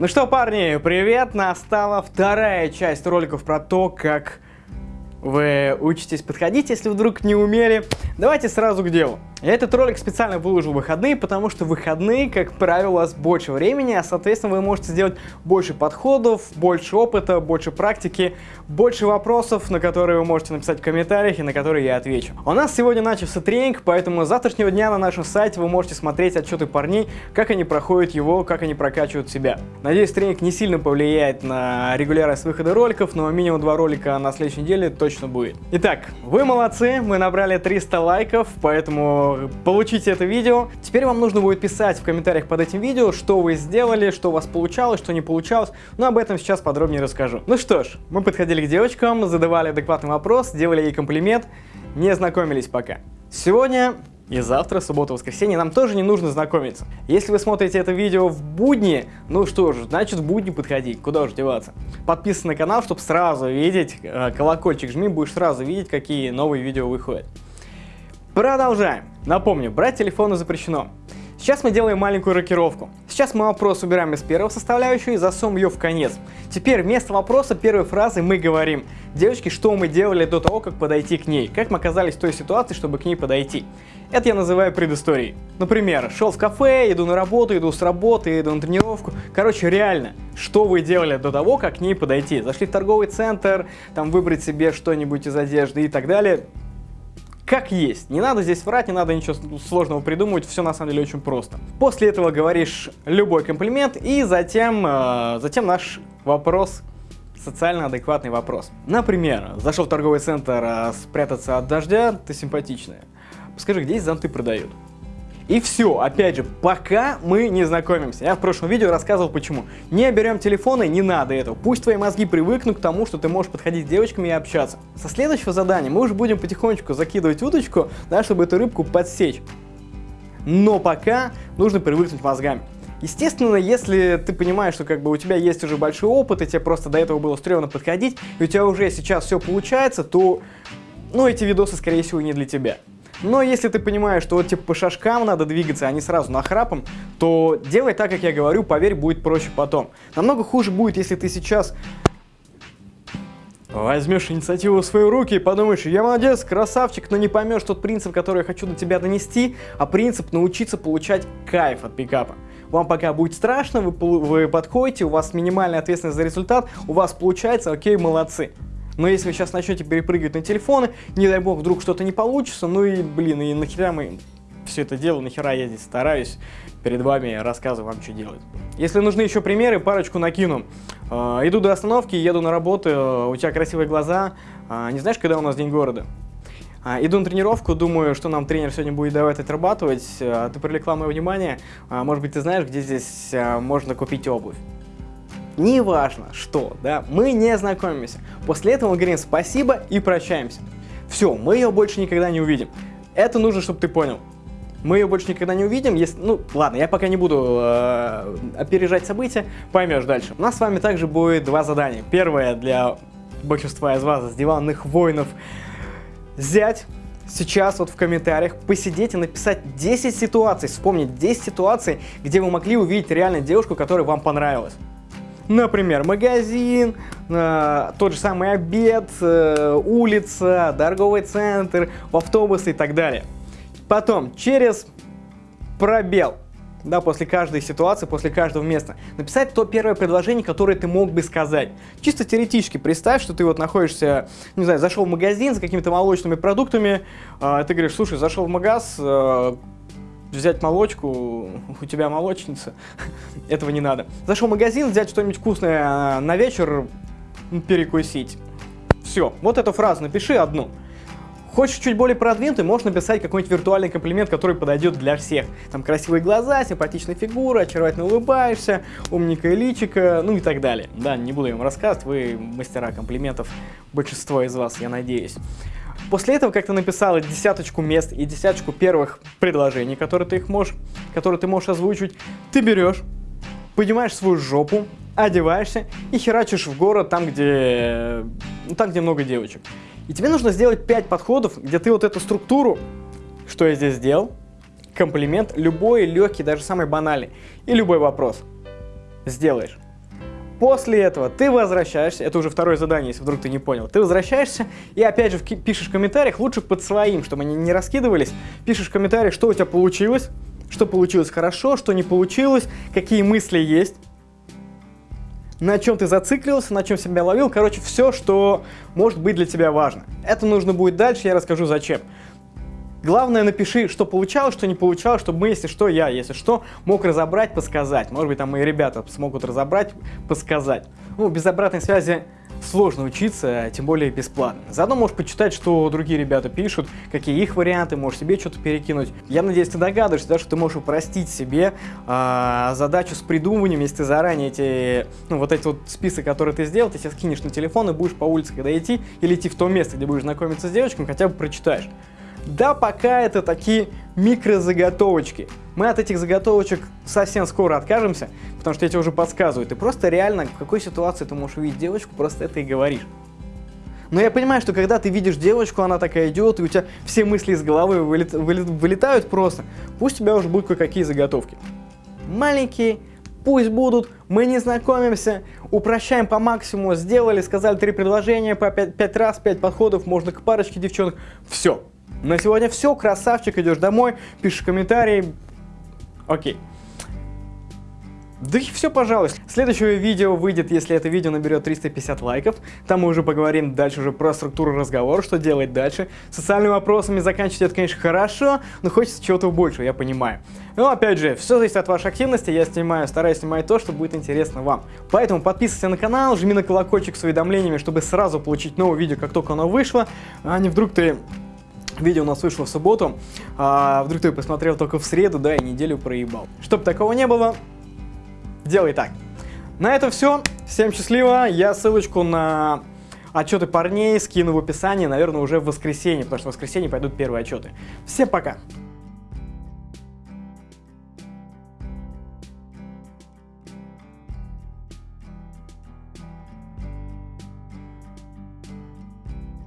Ну что, парни, привет! Настала вторая часть роликов про то, как вы учитесь подходить, если вдруг не умели. Давайте сразу к делу. Я этот ролик специально выложил в выходные, потому что выходные, как правило, вас больше времени, а соответственно вы можете сделать больше подходов, больше опыта, больше практики, больше вопросов, на которые вы можете написать в комментариях и на которые я отвечу. У нас сегодня начался тренинг, поэтому с завтрашнего дня на нашем сайте вы можете смотреть отчеты парней, как они проходят его, как они прокачивают себя. Надеюсь, тренинг не сильно повлияет на регулярность выхода роликов, но минимум два ролика на следующей неделе точно будет. Итак, вы молодцы, мы набрали 300 лайков, поэтому получите это видео. Теперь вам нужно будет писать в комментариях под этим видео, что вы сделали, что у вас получалось, что не получалось. Но об этом сейчас подробнее расскажу. Ну что ж, мы подходили к девочкам, задавали адекватный вопрос, делали ей комплимент, не знакомились пока. Сегодня и завтра, суббота, воскресенье, нам тоже не нужно знакомиться. Если вы смотрите это видео в будни, ну что ж, значит в будни подходить, куда уж деваться. Подписывайся на канал, чтобы сразу видеть, э, колокольчик жми, будешь сразу видеть, какие новые видео выходят. Продолжаем. Напомню, брать телефоны запрещено. Сейчас мы делаем маленькую рокировку. Сейчас мы вопрос убираем из первого составляющего и засунем ее в конец. Теперь вместо вопроса первой фразы мы говорим, девочки, что мы делали до того, как подойти к ней, как мы оказались в той ситуации, чтобы к ней подойти. Это я называю предысторией. Например, шел в кафе, иду на работу, иду с работы, иду на тренировку. Короче, реально, что вы делали до того, как к ней подойти? Зашли в торговый центр, там выбрать себе что-нибудь из одежды и так далее как есть. Не надо здесь врать, не надо ничего сложного придумывать, все на самом деле очень просто. После этого говоришь любой комплимент и затем, э, затем наш вопрос социально адекватный вопрос. Например, зашел в торговый центр а спрятаться от дождя, ты симпатичная. Скажи, где здесь зонты продают? И все, опять же, пока мы не знакомимся. Я в прошлом видео рассказывал почему. Не берем телефоны, не надо этого. Пусть твои мозги привыкнут к тому, что ты можешь подходить с девочками и общаться. Со следующего задания мы уже будем потихонечку закидывать удочку, да, чтобы эту рыбку подсечь. Но пока нужно привыкнуть мозгами. Естественно, если ты понимаешь, что как бы у тебя есть уже большой опыт, и тебе просто до этого было стрёмно подходить, и у тебя уже сейчас все получается, то, ну, эти видосы, скорее всего, не для тебя. Но если ты понимаешь, что вот типа по шажкам надо двигаться, а не сразу нахрапом, то делай так, как я говорю, поверь, будет проще потом. Намного хуже будет, если ты сейчас возьмешь инициативу в свои руки и подумаешь, я молодец, красавчик, но не поймешь тот принцип, который я хочу до тебя донести, а принцип научиться получать кайф от пикапа. Вам пока будет страшно, вы, вы подходите, у вас минимальная ответственность за результат, у вас получается, окей, молодцы. Но если вы сейчас начнете перепрыгивать на телефоны, не дай бог, вдруг что-то не получится, ну и, блин, и нахера мы все это делаем, нахера я здесь стараюсь перед вами рассказываю вам, что делать. Если нужны еще примеры, парочку накину. Э, иду до остановки, еду на работу, у тебя красивые глаза, э, не знаешь, когда у нас день города? Иду на тренировку, думаю, что нам тренер сегодня будет давать отрабатывать. Ты привлекла мое внимание. Может быть, ты знаешь, где здесь можно купить обувь неважно что, да, мы не знакомимся. После этого мы говорим спасибо и прощаемся. Все, мы ее больше никогда не увидим. Это нужно, чтобы ты понял. Мы ее больше никогда не увидим, если... Ну, ладно, я пока не буду э, опережать события, поймешь дальше. У нас с вами также будет два задания. Первое для большинства из вас, с диванных воинов, взять сейчас вот в комментариях посидеть и написать 10 ситуаций, вспомнить 10 ситуаций, где вы могли увидеть реально девушку, которая вам понравилась. Например, магазин, э, тот же самый обед, э, улица, торговый центр, в автобус и так далее. Потом, через пробел, да, после каждой ситуации, после каждого места, написать то первое предложение, которое ты мог бы сказать. Чисто теоретически представь, что ты вот находишься, не знаю, зашел в магазин с какими-то молочными продуктами, э, ты говоришь, слушай, зашел в магаз, э, взять молочку, у тебя молочница, этого не надо. Зашел в магазин, взять что-нибудь вкусное а, на вечер, перекусить. Все, вот эту фразу напиши одну. Хочешь чуть более продвинутый, можешь написать какой-нибудь виртуальный комплимент, который подойдет для всех. Там красивые глаза, симпатичная фигура, очаровательно улыбаешься, умненькое личико, ну и так далее. Да, не буду им рассказывать, вы мастера комплиментов, большинство из вас, я надеюсь. После этого, как ты написала десяточку мест и десяточку первых предложений, которые ты, их можешь, которые ты можешь озвучивать, ты берешь, поднимаешь свою жопу, одеваешься и херачишь в город там, где, ну, там, где много девочек. И тебе нужно сделать 5 подходов, где ты вот эту структуру, что я здесь сделал, комплимент, любой легкий, даже самый банальный, и любой вопрос сделаешь. После этого ты возвращаешься, это уже второе задание, если вдруг ты не понял. Ты возвращаешься и опять же пишешь в комментариях, лучше под своим, чтобы они не раскидывались. Пишешь в комментариях, что у тебя получилось, что получилось хорошо, что не получилось, какие мысли есть на чем ты зациклился, на чем себя ловил, короче, все, что может быть для тебя важно. Это нужно будет дальше, я расскажу зачем. Главное, напиши, что получалось, что не получалось, чтобы мы, если что, я, если что, мог разобрать, подсказать. Может быть, там мои ребята смогут разобрать, подсказать. Ну, без обратной связи сложно учиться, тем более бесплатно. Заодно можешь почитать, что другие ребята пишут, какие их варианты, можешь себе что-то перекинуть. Я надеюсь, ты догадываешься, да, что ты можешь упростить себе э, задачу с придумыванием, если ты заранее эти, ну, вот эти вот списки, которые ты сделал, ты себе скинешь на телефон и будешь по улице, когда идти, или идти в то место, где будешь знакомиться с девочками, хотя бы прочитаешь. Да, пока это такие микрозаготовочки. Мы от этих заготовочек совсем скоро откажемся, потому что я тебе уже подсказываю. Ты просто реально, в какой ситуации ты можешь увидеть девочку, просто это и говоришь. Но я понимаю, что когда ты видишь девочку, она такая идет, и у тебя все мысли из головы вылет, вылет, вылетают просто, пусть у тебя уже будут кое-какие заготовки. Маленькие, пусть будут, мы не знакомимся, упрощаем по максимуму, сделали, сказали три предложения, по пять, пять раз, пять подходов, можно к парочке девчонок, все. На сегодня все, красавчик, идешь домой, пишешь комментарий. Окей. Да и все, пожалуй. Следующее видео выйдет, если это видео наберет 350 лайков. Там мы уже поговорим дальше уже про структуру разговора, что делать дальше. Социальными вопросами заканчивать это, конечно, хорошо, но хочется чего-то больше, я понимаю. Но опять же, все зависит от вашей активности, я снимаю, стараюсь снимать то, что будет интересно вам. Поэтому подписывайся на канал, жми на колокольчик с уведомлениями, чтобы сразу получить новое видео, как только оно вышло, а не вдруг ты Видео у нас вышло в субботу, а вдруг ты посмотрел только в среду, да, и неделю проебал. Чтоб такого не было, делай так. На этом все. Всем счастливо. Я ссылочку на отчеты парней скину в описании, наверное, уже в воскресенье, потому что в воскресенье пойдут первые отчеты. Всем пока!